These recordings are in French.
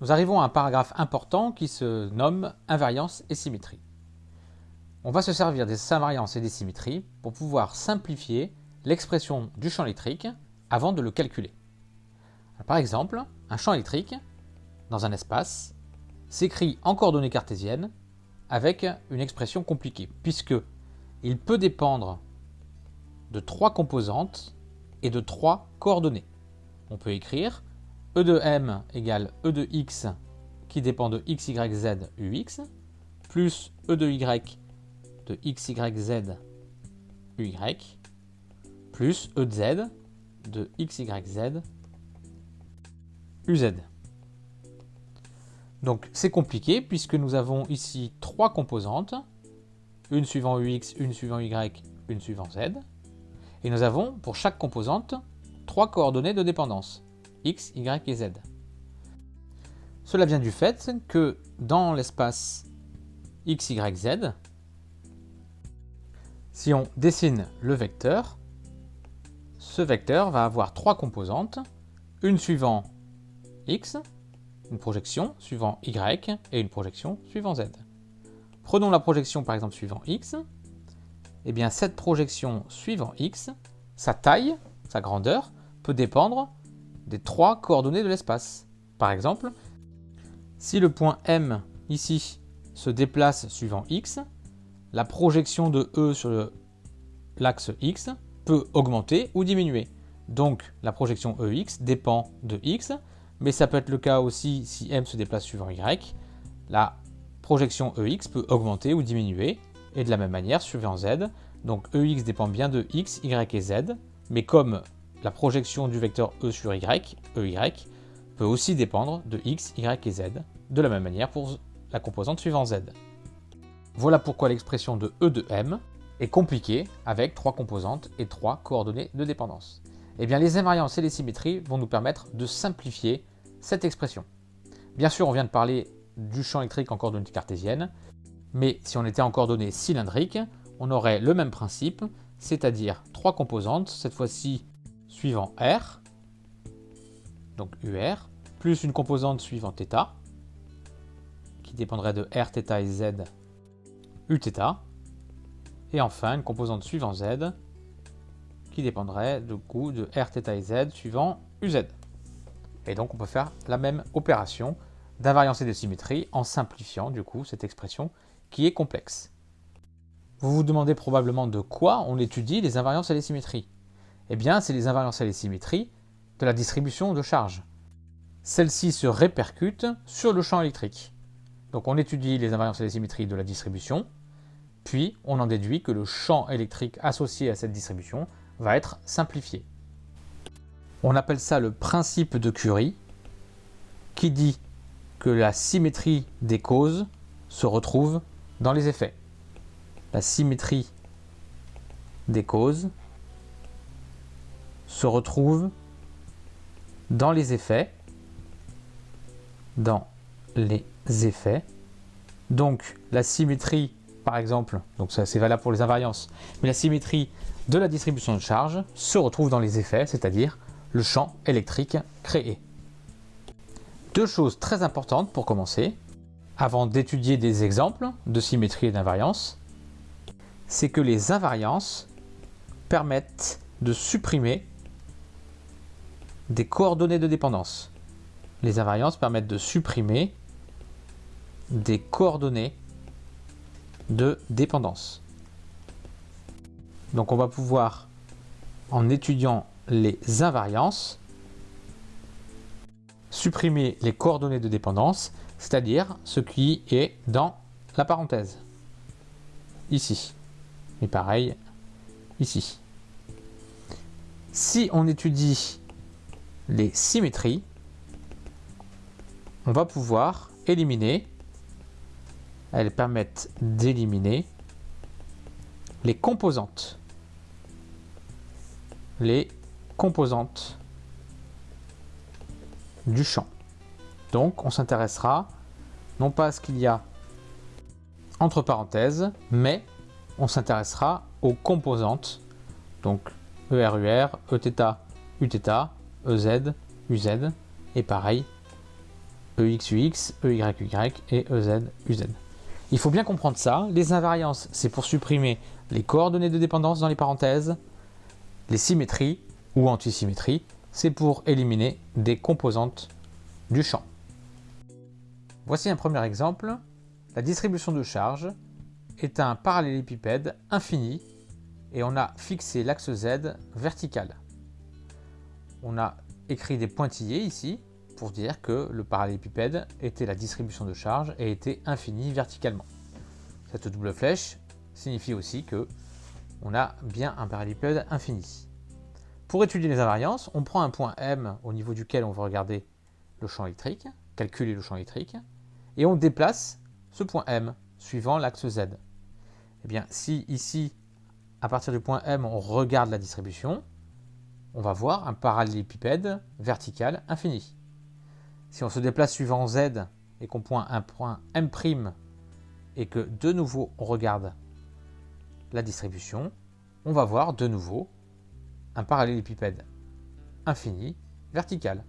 nous arrivons à un paragraphe important qui se nomme invariance et symétrie. On va se servir des invariances et des symétries pour pouvoir simplifier l'expression du champ électrique avant de le calculer. par exemple, un champ électrique dans un espace s'écrit en coordonnées cartésiennes avec une expression compliquée, puisque il peut dépendre de trois composantes et de trois coordonnées. On peut écrire E de m égale E de x qui dépend de x, y, z, ux, plus E de y de x, y, z, uy, plus E de z de x, uz. Donc c'est compliqué puisque nous avons ici trois composantes, une suivant ux, une suivant y, une suivant z. Et nous avons pour chaque composante trois coordonnées de dépendance, x, y et z. Cela vient du fait que dans l'espace x, y, z, si on dessine le vecteur, ce vecteur va avoir trois composantes, une suivant x, une projection suivant y et une projection suivant z. Prenons la projection par exemple suivant x. Et eh bien cette projection suivant x, sa taille, sa grandeur, peut dépendre des trois coordonnées de l'espace. Par exemple, si le point M ici se déplace suivant x, la projection de E sur l'axe x peut augmenter ou diminuer. Donc la projection EX dépend de x, mais ça peut être le cas aussi si M se déplace suivant Y. La projection EX peut augmenter ou diminuer, et de la même manière suivant Z. Donc EX dépend bien de X, Y et Z, mais comme la projection du vecteur E sur Y, EY, peut aussi dépendre de X, Y et Z, de la même manière pour la composante suivant Z. Voilà pourquoi l'expression de E de M est compliquée avec trois composantes et trois coordonnées de dépendance. Eh bien, les invariances et les symétries vont nous permettre de simplifier cette expression. Bien sûr, on vient de parler du champ électrique en coordonnées cartésiennes, mais si on était en coordonnées cylindriques, on aurait le même principe, c'est-à-dire trois composantes, cette fois-ci suivant R, donc UR, plus une composante suivant θ, qui dépendrait de R, θ et Z, Uθ, et enfin une composante suivant Z, qui dépendrait du coup de R, θ et Z suivant UZ. Et donc on peut faire la même opération d'invariance et de symétrie en simplifiant du coup cette expression qui est complexe. Vous vous demandez probablement de quoi on étudie les invariances et les symétries. Eh bien, c'est les invariances et les symétries de la distribution de charge. Celles-ci se répercutent sur le champ électrique. Donc on étudie les invariances et les symétries de la distribution, puis on en déduit que le champ électrique associé à cette distribution va être simplifié. On appelle ça le principe de Curie, qui dit que la symétrie des causes se retrouve dans les effets. La symétrie des causes se retrouve dans les effets, dans les effets. Donc la symétrie, par exemple, donc ça c'est valable pour les invariances, mais la symétrie de la distribution de charge se retrouve dans les effets, c'est-à-dire le champ électrique créé. Deux choses très importantes pour commencer, avant d'étudier des exemples de symétrie et d'invariance, c'est que les invariances permettent de supprimer des coordonnées de dépendance. Les invariances permettent de supprimer des coordonnées de dépendance. Donc on va pouvoir, en étudiant les invariances, supprimer les coordonnées de dépendance, c'est-à-dire ce qui est dans la parenthèse. Ici. Et pareil, ici. Si on étudie les symétries, on va pouvoir éliminer, elles permettent d'éliminer les composantes les composantes du champ. Donc on s'intéressera non pas à ce qu'il y a entre parenthèses, mais on s'intéressera aux composantes, donc ERUR, Eθ, Uθ, EZ, UZ, et pareil EX, UX, EY, UY et EZ, UZ. Il faut bien comprendre ça. Les invariances, c'est pour supprimer les coordonnées de dépendance dans les parenthèses. Les symétries ou antisymétries, c'est pour éliminer des composantes du champ. Voici un premier exemple. La distribution de charge est un parallélépipède infini et on a fixé l'axe Z vertical. On a écrit des pointillés ici pour dire que le parallélépipède était la distribution de charge et était infini verticalement. Cette double flèche signifie aussi que on a bien un parallélépipède infini. Pour étudier les invariances, on prend un point M au niveau duquel on veut regarder le champ électrique, calculer le champ électrique, et on déplace ce point M suivant l'axe Z. Eh bien, si ici, à partir du point M, on regarde la distribution, on va voir un parallélépipède vertical infini. Si on se déplace suivant Z et qu'on pointe un point M' et que de nouveau on regarde la distribution, on va voir de nouveau un parallélépipède infini vertical.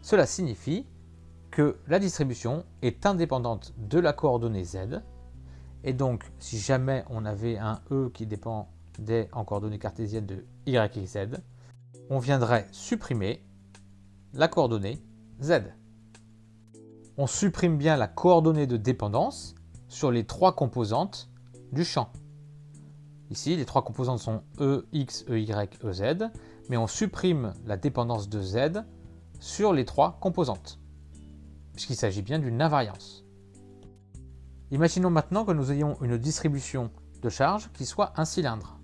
Cela signifie que la distribution est indépendante de la coordonnée Z et donc si jamais on avait un E qui dépendait en coordonnées cartésiennes de Y Z, on viendrait supprimer la coordonnée Z on supprime bien la coordonnée de dépendance sur les trois composantes du champ. Ici, les trois composantes sont E, X, EY, EZ, mais on supprime la dépendance de Z sur les trois composantes, puisqu'il s'agit bien d'une invariance. Imaginons maintenant que nous ayons une distribution de charge qui soit un cylindre.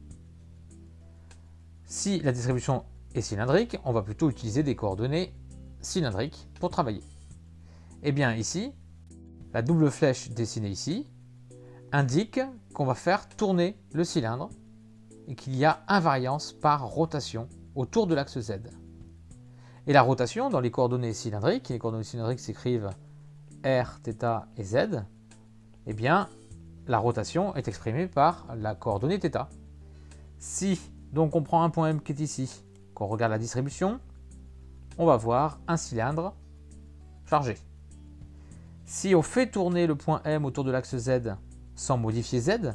Si la distribution est cylindrique, on va plutôt utiliser des coordonnées cylindriques pour travailler. Eh bien ici, la double flèche dessinée ici indique qu'on va faire tourner le cylindre et qu'il y a invariance par rotation autour de l'axe Z. Et la rotation dans les coordonnées cylindriques, les coordonnées cylindriques s'écrivent R, θ et Z, eh bien la rotation est exprimée par la coordonnée θ. Si donc on prend un point M qui est ici, qu'on regarde la distribution, on va voir un cylindre chargé. Si on fait tourner le point M autour de l'axe Z sans modifier Z,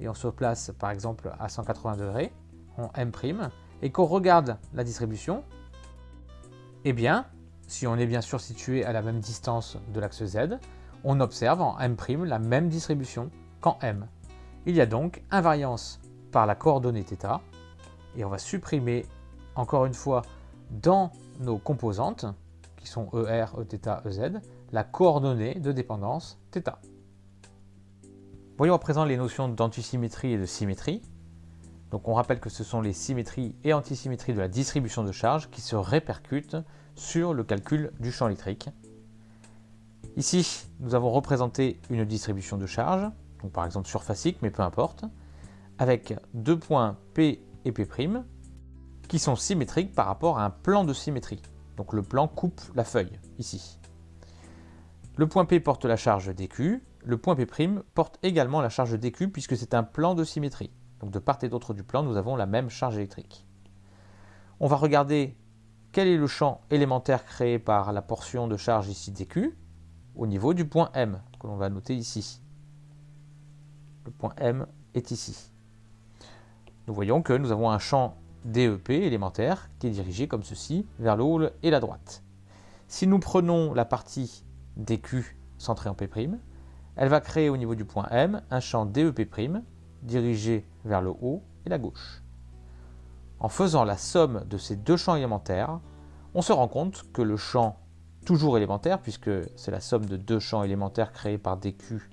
et on se place par exemple à 180 degrés en M', et qu'on regarde la distribution, eh bien, si on est bien sûr situé à la même distance de l'axe Z, on observe en M' la même distribution qu'en M. Il y a donc invariance par la coordonnée θ, et on va supprimer encore une fois dans nos composantes, qui sont ER, Eθ, EZ, la coordonnée de dépendance θ. Voyons à présent les notions d'antisymétrie et de symétrie. Donc on rappelle que ce sont les symétries et antisymétries de la distribution de charge qui se répercutent sur le calcul du champ électrique. Ici, nous avons représenté une distribution de charge, par exemple surfacique, mais peu importe, avec deux points P et P', qui sont symétriques par rapport à un plan de symétrie. Donc le plan coupe la feuille, ici. Le point P porte la charge dQ, le point P' porte également la charge dQ puisque c'est un plan de symétrie. Donc de part et d'autre du plan, nous avons la même charge électrique. On va regarder quel est le champ élémentaire créé par la portion de charge ici dQ au niveau du point M, que l'on va noter ici. Le point M est ici. Nous voyons que nous avons un champ DEP élémentaire qui est dirigé comme ceci vers le haut et la droite. Si nous prenons la partie dQ centré en P', elle va créer au niveau du point M un champ DEP' dirigé vers le haut et la gauche. En faisant la somme de ces deux champs élémentaires, on se rend compte que le champ toujours élémentaire, puisque c'est la somme de deux champs élémentaires créés par dQ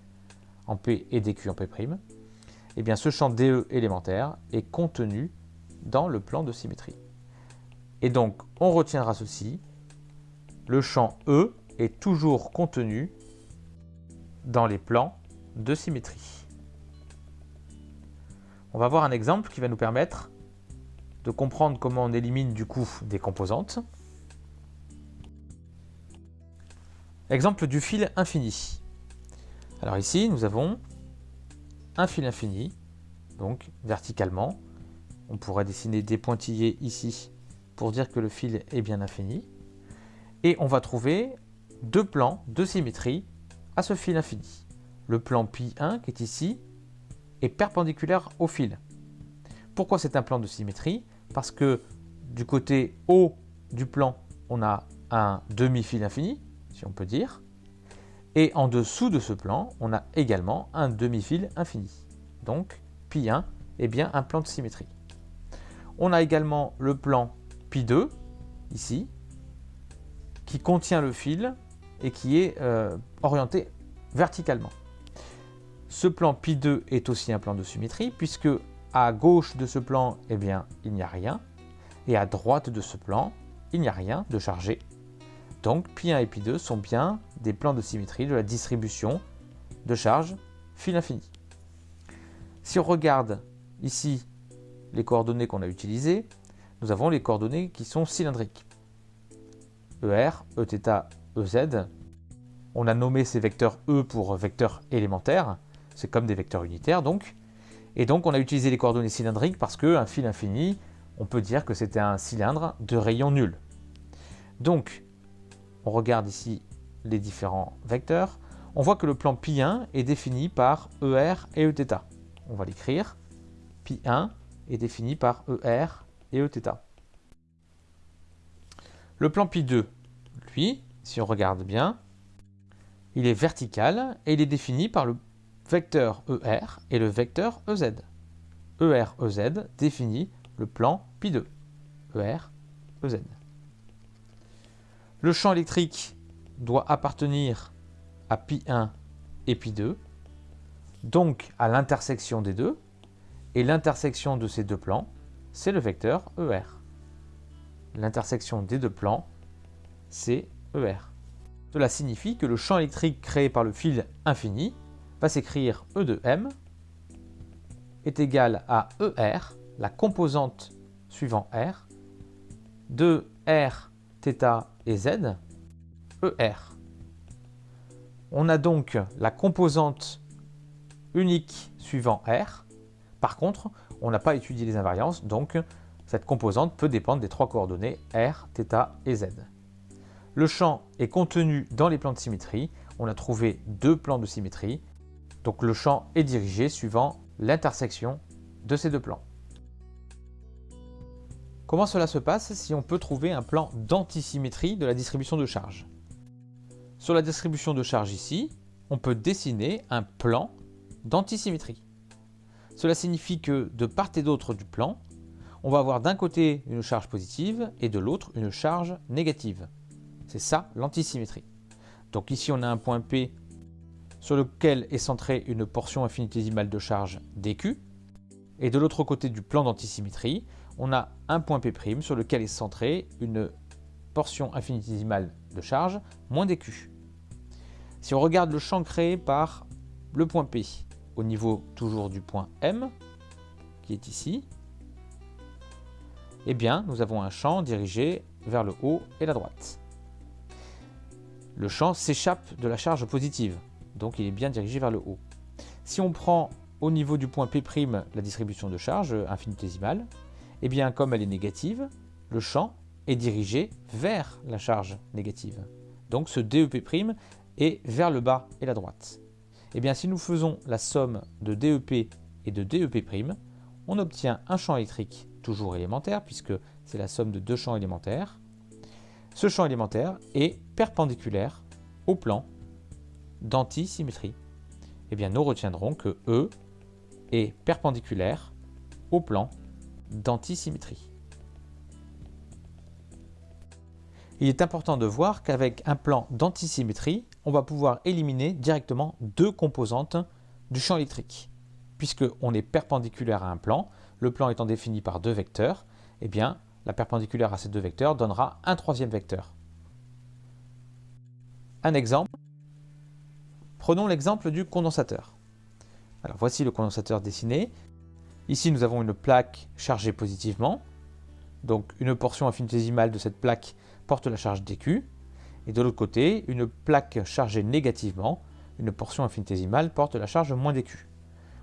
en P et dQ en P', eh bien ce champ DE élémentaire est contenu dans le plan de symétrie. Et donc on retiendra ceci, le champ E est toujours contenu dans les plans de symétrie. On va voir un exemple qui va nous permettre de comprendre comment on élimine du coup des composantes. Exemple du fil infini. Alors ici, nous avons un fil infini, donc verticalement. On pourrait dessiner des pointillés ici pour dire que le fil est bien infini. Et on va trouver deux plans de symétrie à ce fil infini. Le plan pi1 qui est ici est perpendiculaire au fil. Pourquoi c'est un plan de symétrie? Parce que du côté haut du plan, on a un demi-fil infini, si on peut dire. Et en dessous de ce plan, on a également un demi-fil infini. Donc, pi1 est bien un plan de symétrie. On a également le plan pi2, ici, qui contient le fil et qui est euh, orienté verticalement. Ce plan pi2 est aussi un plan de symétrie, puisque à gauche de ce plan, eh bien, il n'y a rien, et à droite de ce plan, il n'y a rien de chargé. Donc pi1 et pi2 sont bien des plans de symétrie de la distribution de charge fil infini. Si on regarde ici les coordonnées qu'on a utilisées, nous avons les coordonnées qui sont cylindriques. ER, Eθ, EZ. On a nommé ces vecteurs E pour vecteurs élémentaires, c'est comme des vecteurs unitaires donc. Et donc on a utilisé les coordonnées cylindriques parce qu'un fil infini, on peut dire que c'était un cylindre de rayon nul. Donc, on regarde ici les différents vecteurs. On voit que le plan pi1 est défini par ER et Eθ. On va l'écrire. Pi1 est défini par ER et Eθ. Le plan pi2, lui, si on regarde bien, il est vertical et il est défini par le vecteur ER et le vecteur EZ. ER, EZ définit le plan pi2. ER, EZ. Le champ électrique doit appartenir à pi1 et pi2, donc à l'intersection des deux, et l'intersection de ces deux plans, c'est le vecteur ER. L'intersection des deux plans, c'est ER. Cela signifie que le champ électrique créé par le fil infini va s'écrire E de M est égal à ER, la composante suivant R, de R, θ et Z, ER. On a donc la composante unique suivant R. Par contre, on n'a pas étudié les invariances, donc cette composante peut dépendre des trois coordonnées R, θ et Z. Le champ est contenu dans les plans de symétrie. On a trouvé deux plans de symétrie. Donc le champ est dirigé suivant l'intersection de ces deux plans. Comment cela se passe si on peut trouver un plan d'antisymétrie de la distribution de charge? Sur la distribution de charge ici, on peut dessiner un plan d'antisymétrie. Cela signifie que de part et d'autre du plan, on va avoir d'un côté une charge positive et de l'autre une charge négative. C'est ça l'antisymétrie. Donc ici on a un point P sur lequel est centrée une portion infinitésimale de charge dQ. Et de l'autre côté du plan d'antisymétrie, on a un point P' sur lequel est centrée une portion infinitésimale de charge moins dQ. Si on regarde le champ créé par le point P au niveau toujours du point M, qui est ici, eh bien nous avons un champ dirigé vers le haut et la droite le champ s'échappe de la charge positive, donc il est bien dirigé vers le haut. Si on prend au niveau du point P' la distribution de charge infinitésimale, eh bien comme elle est négative, le champ est dirigé vers la charge négative. Donc ce DEP' est vers le bas et la droite. Eh bien si nous faisons la somme de DEP et de DEP', on obtient un champ électrique toujours élémentaire, puisque c'est la somme de deux champs élémentaires, ce champ élémentaire est perpendiculaire au plan d'antisymétrie. Eh bien, nous retiendrons que E est perpendiculaire au plan d'antisymétrie. Il est important de voir qu'avec un plan d'antisymétrie, on va pouvoir éliminer directement deux composantes du champ électrique. Puisqu'on est perpendiculaire à un plan, le plan étant défini par deux vecteurs, eh bien, la perpendiculaire à ces deux vecteurs donnera un troisième vecteur. Un exemple. Prenons l'exemple du condensateur. Alors voici le condensateur dessiné. Ici nous avons une plaque chargée positivement. Donc une portion infinitésimale de cette plaque porte la charge dQ. Et de l'autre côté, une plaque chargée négativement, une portion infinitésimale porte la charge moins dQ.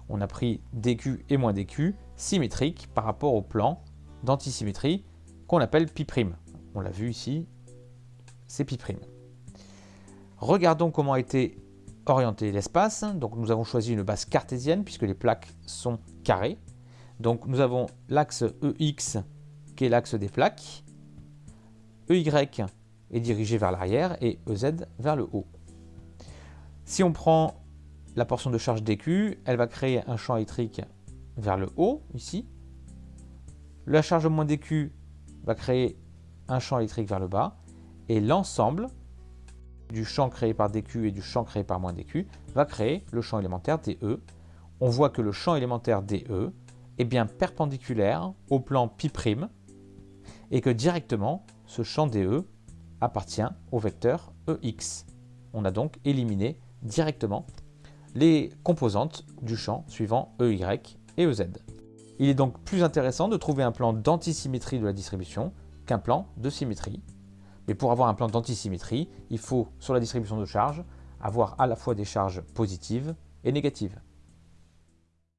On a pris dQ et moins dQ symétriques par rapport au plan d'antisymétrie qu'on appelle pi'. On l'a vu ici, c'est pi'. Regardons comment a été orienté l'espace. Donc nous avons choisi une base cartésienne puisque les plaques sont carrées. Donc nous avons l'axe EX qui est l'axe des plaques. EY est dirigé vers l'arrière et EZ vers le haut. Si on prend la portion de charge DQ, elle va créer un champ électrique vers le haut, ici. La charge moins DQ va créer un champ électrique vers le bas. Et l'ensemble du champ créé par DQ et du champ créé par moins DQ va créer le champ élémentaire DE. On voit que le champ élémentaire DE est bien perpendiculaire au plan π' et que directement ce champ DE appartient au vecteur EX. On a donc éliminé directement les composantes du champ suivant EY et EZ. Il est donc plus intéressant de trouver un plan d'antisymétrie de la distribution qu'un plan de symétrie. Mais pour avoir un plan d'antisymétrie, il faut, sur la distribution de charges, avoir à la fois des charges positives et négatives.